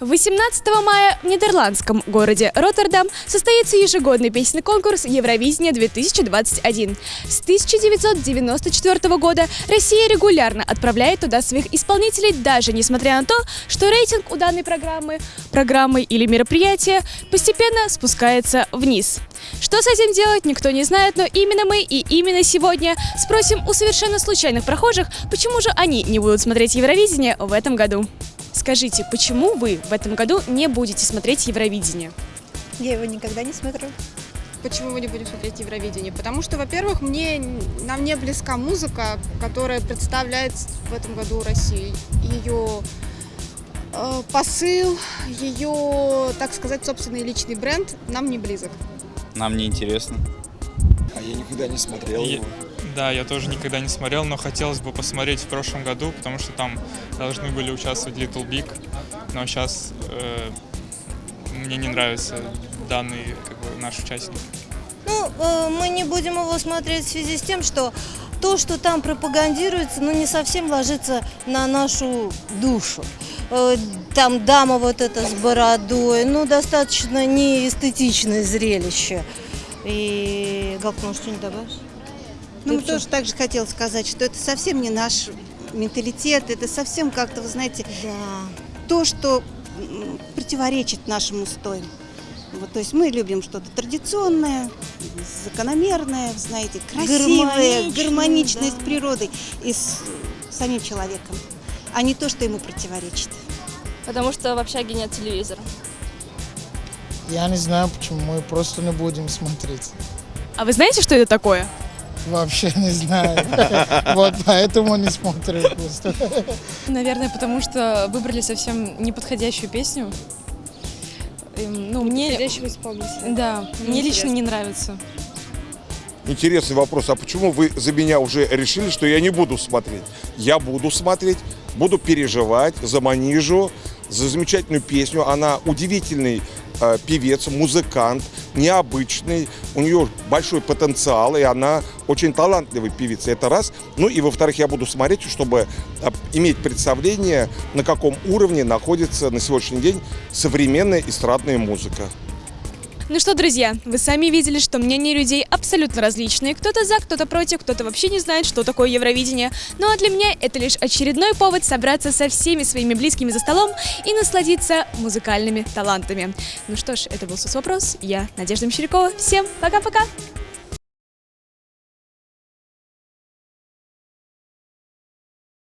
18 мая в нидерландском городе Роттердам состоится ежегодный песенный конкурс Евровидение-2021. С 1994 года Россия регулярно отправляет туда своих исполнителей, даже несмотря на то, что рейтинг у данной программы, программы или мероприятия постепенно спускается вниз. Что с этим делать, никто не знает, но именно мы и именно сегодня спросим у совершенно случайных прохожих, почему же они не будут смотреть Евровидение в этом году. Скажите, почему вы в этом году не будете смотреть Евровидение? Я его никогда не смотрю. Почему мы не будем смотреть Евровидение? Потому что, во-первых, мне, нам не близка музыка, которая представляет в этом году Россию. Ее э, посыл, ее, так сказать, собственный личный бренд нам не близок. Нам не интересно. А я никогда не смотрел Я- его. Да, я тоже никогда не смотрел, но хотелось бы посмотреть в прошлом году, потому что там должны были участвовать Little Big, но сейчас мне не нравится данный как бы, наш участник. Ну, э, мы не будем его смотреть в связи с тем, что то, что там пропагандируется, ну, не совсем ложится на нашу душу. Э, Там дама вот эта с бородой, ну, достаточно неэстетичное зрелище. И, Галка, может, что-нибудь добавишь? Ну, мы тоже так же хотела сказать, что это совсем не наш менталитет, это совсем как-то, вы знаете, Да. то, что противоречит нашим устоям. Вот, то есть мы любим что-то традиционное, закономерное, знаете, красивое, Гармоничное, гармоничное да. с природой и с самим человеком, а не то, что ему противоречит. Потому что в общаге нет телевизора. Я не знаю, почему мы просто не будем смотреть. А вы знаете, что это такое? Вообще не знаю. Вот поэтому не смотрим просто. Наверное, потому что выбрали совсем неподходящую песню. Эм, Ну, мне... Да, мне лично не нравится. Интересный вопрос. А почему вы за меня уже решили, что я не буду смотреть? Я буду смотреть, буду переживать за Манижу, за замечательную песню. Она удивительный э, певец, музыкант, необычный. У нее большой потенциал, и она очень талантливый певица. Это раз. Ну и во-вторых, я буду смотреть, чтобы э, иметь представление, на каком уровне находится на сегодняшний день современная эстрадная музыка. Ну что, друзья, вы сами видели, что мнения людей абсолютно различные. Кто-то за, кто-то против, кто-то вообще не знает, что такое Евровидение. Ну а для меня это лишь очередной повод собраться со всеми своими близкими за столом и насладиться музыкальными талантами. Ну что ж, это был СОС-вопрос. Я Надежда Мещерякова. Всем пока-пока!